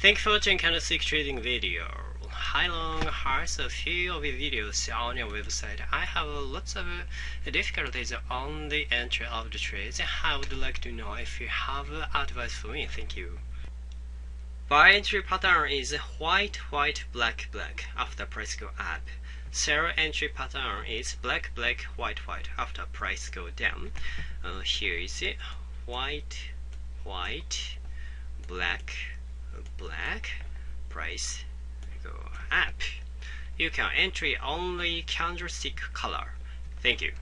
Thank you for watching candlestick trading video. Hi long has a few of your videos on your website? I have lots of difficulties on the entry of the trades. I would like to know if you have advice for me. Thank you. Buy entry pattern is white, white, black, black after price go up. Sell entry pattern is black, black, white, white after price go down. Uh, here is it. White, white, black, black, go up. You can entry only candlestick color. Thank you.